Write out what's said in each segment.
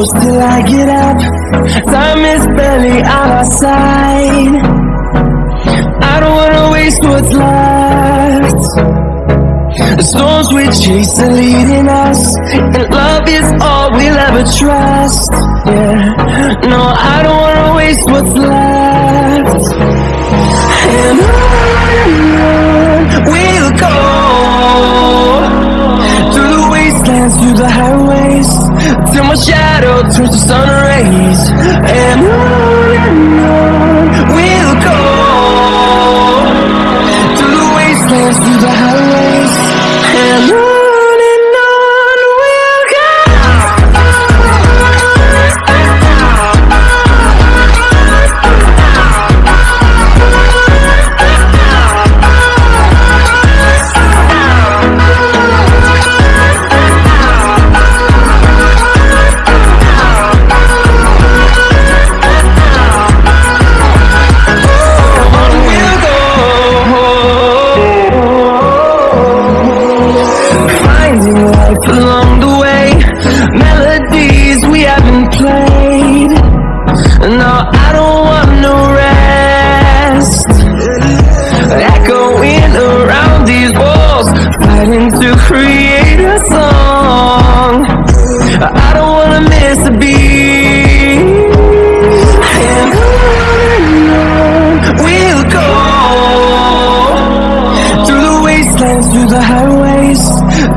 Close till I get up. Time is barely on our side. I don't wanna waste what's left. The storms we chase are leading us, and love is all we'll ever trust. Yeah, no, I don't wanna waste what's left. And on my shadow turns to sun rays. And on highways,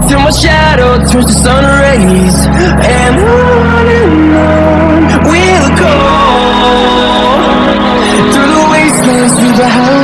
till my shadow turns to sun rays. And on and on we'll go. Through the wastelands, through the highways,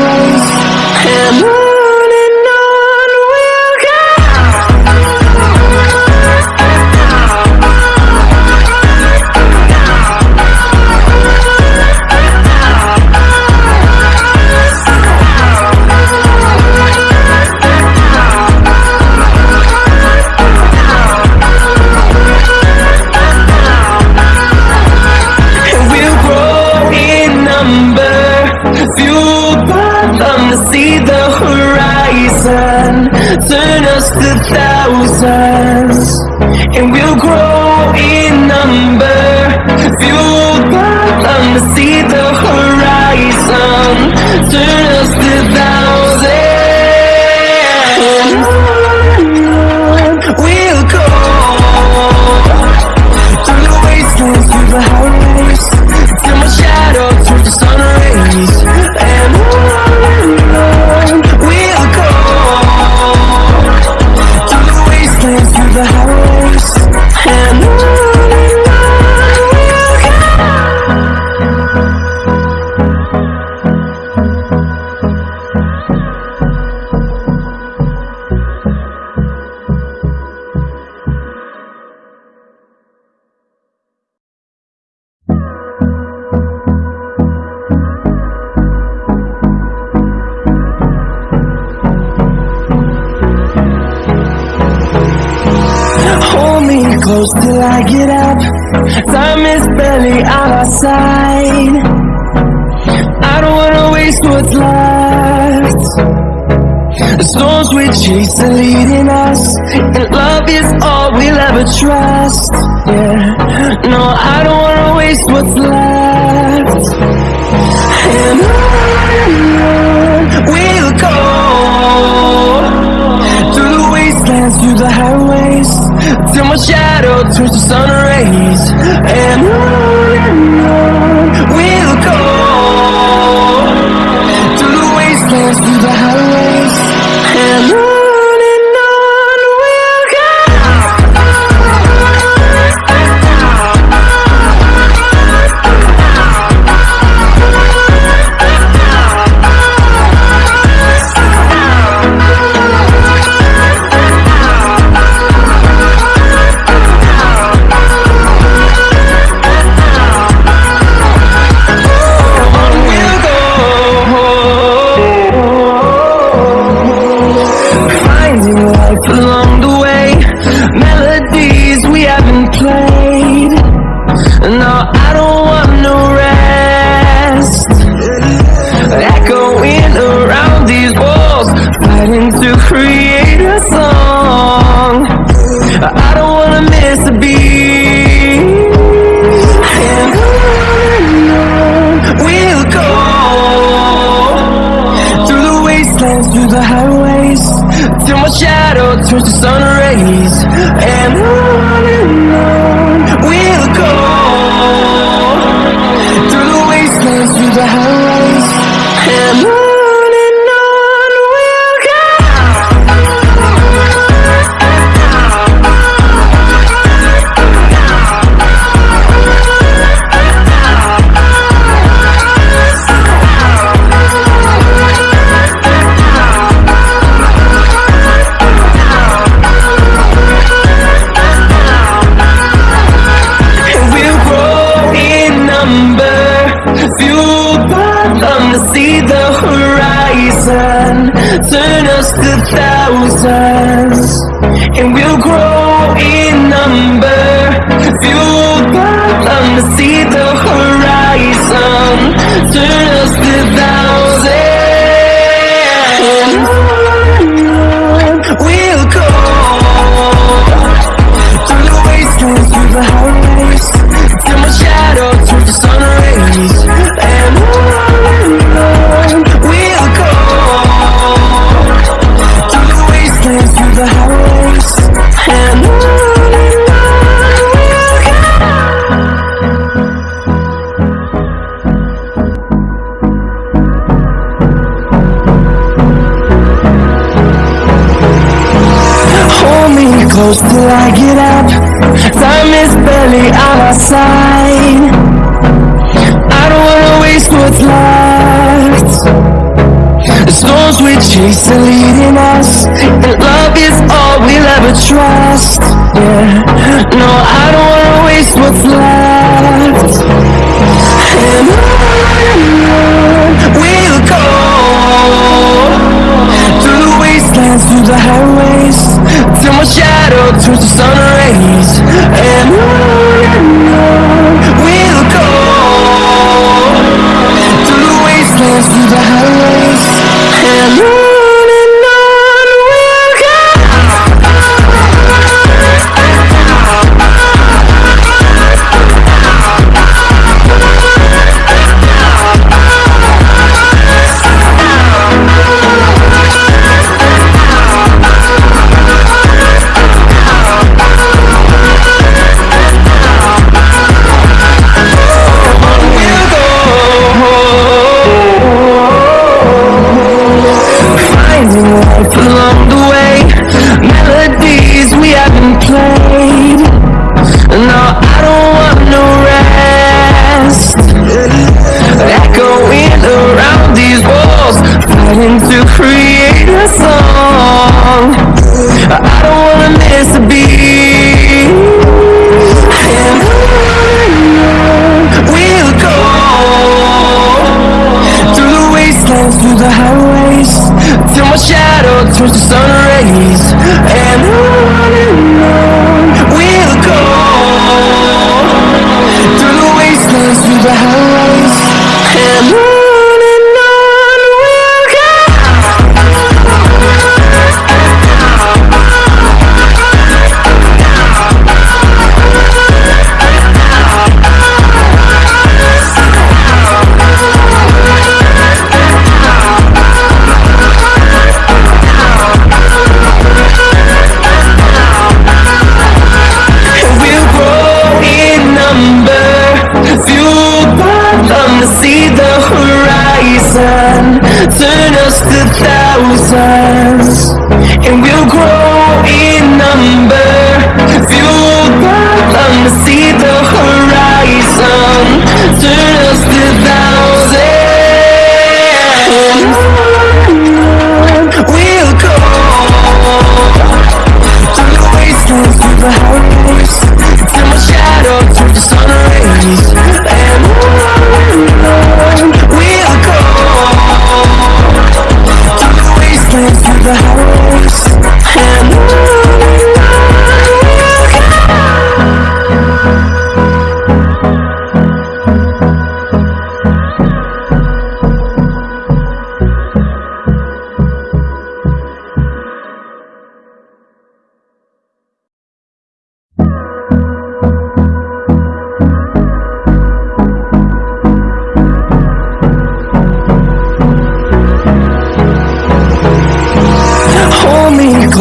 close till I get up. Time is barely on our side. I don't wanna waste what's left. The storms we chase are leading us, and love is all we'll ever trust. Yeah, no, I don't wanna waste what's left. And on we'll go my shadow turns to sun rays. And on Turn us to thousands And we'll grow in number. Fueled by the side I don't wanna waste what's left. The storms we chase are leading us And love is all we'll ever trust. Yeah, no, I don't wanna waste what's left. And my shadow turns to sun rays And on and on we'll go. Through the wastelands, through the highways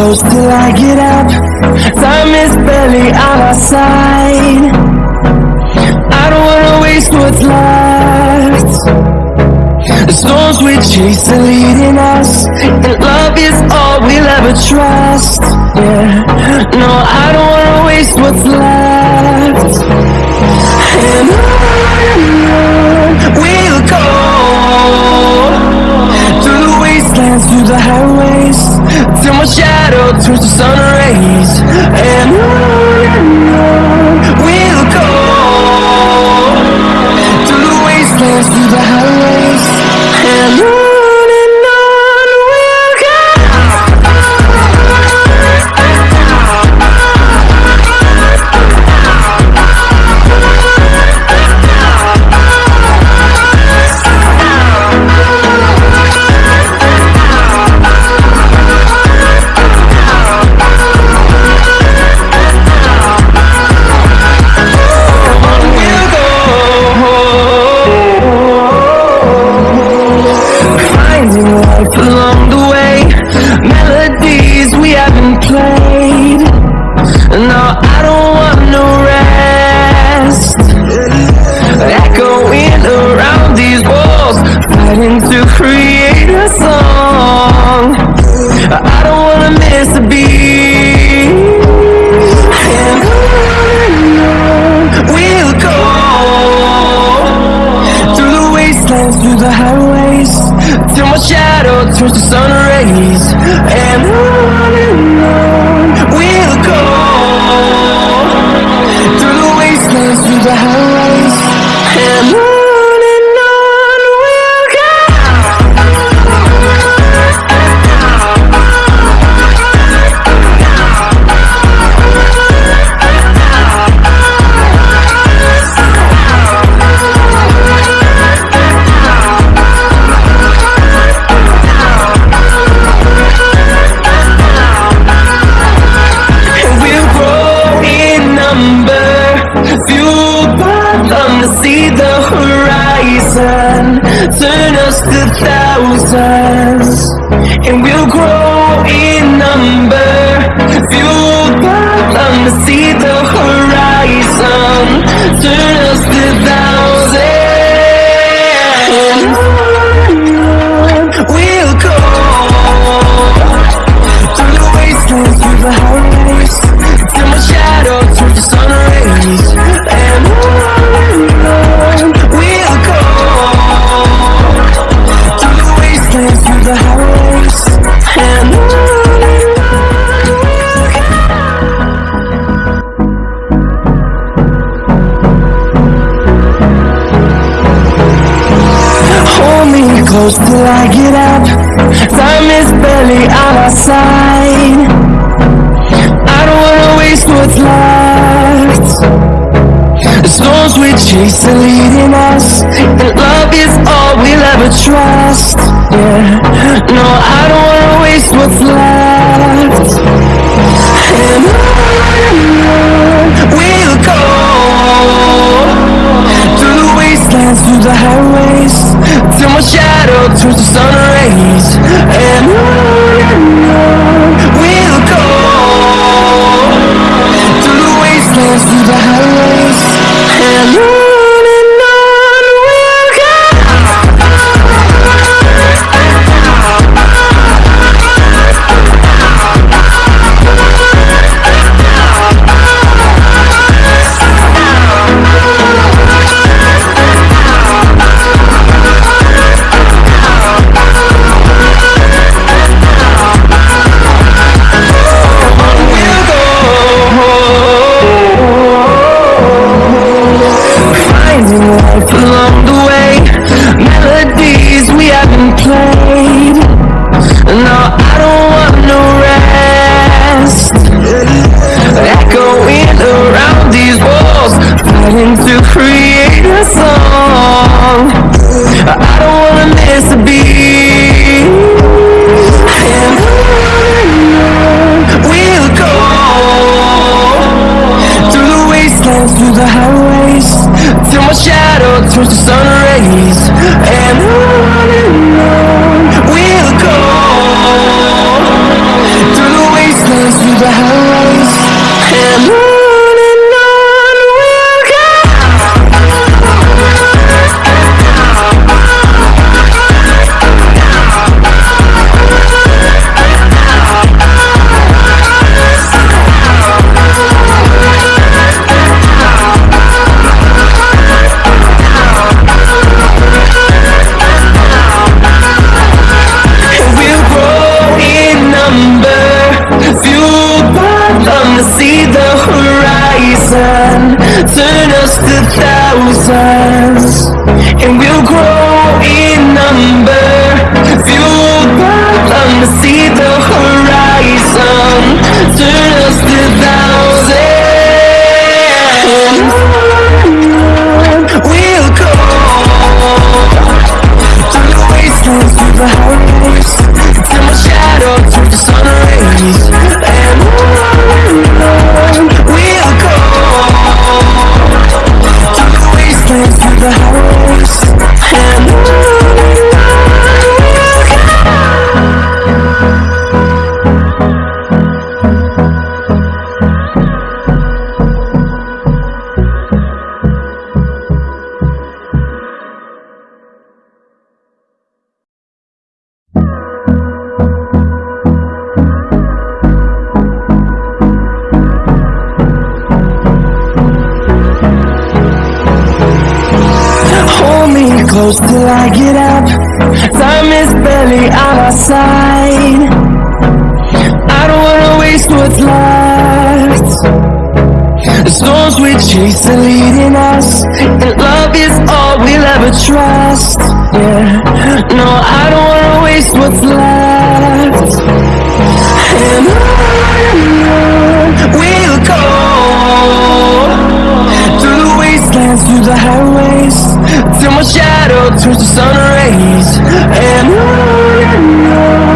close till I get up. Time is barely on our side. I don't wanna waste what's left. The storms we chase are leading us And love is all we'll ever trust. Yeah, no, I don't wanna waste what's left. And on we'll go Through the wastelands, through the highways Till my shadow turns to sun rays. And on horizon Turn us to thousands And we'll grow in number. Fueled by them to see the horizon. Turn on our side I don't wanna waste what's left. The storms we chase are leading us And love is all we'll ever trust. Yeah, no, I don't wanna waste what's left. And on we'll go Through the wastelands, through the highways Till my shadow turns to sun rays. And on we'll go Through the wastelands, through the highways Till my shadow turns to sun rays And on and on we'll go. Through the wastelands, through the highways to see till I get up Time is barely on our side. I don't wanna waste what's left. The storms we chase are leading us And love is all we'll ever trust. Yeah, no, I don't wanna waste what's left. And on we'll go Through the wastelands, through the highways Till my shadow turns to sun rays. And on and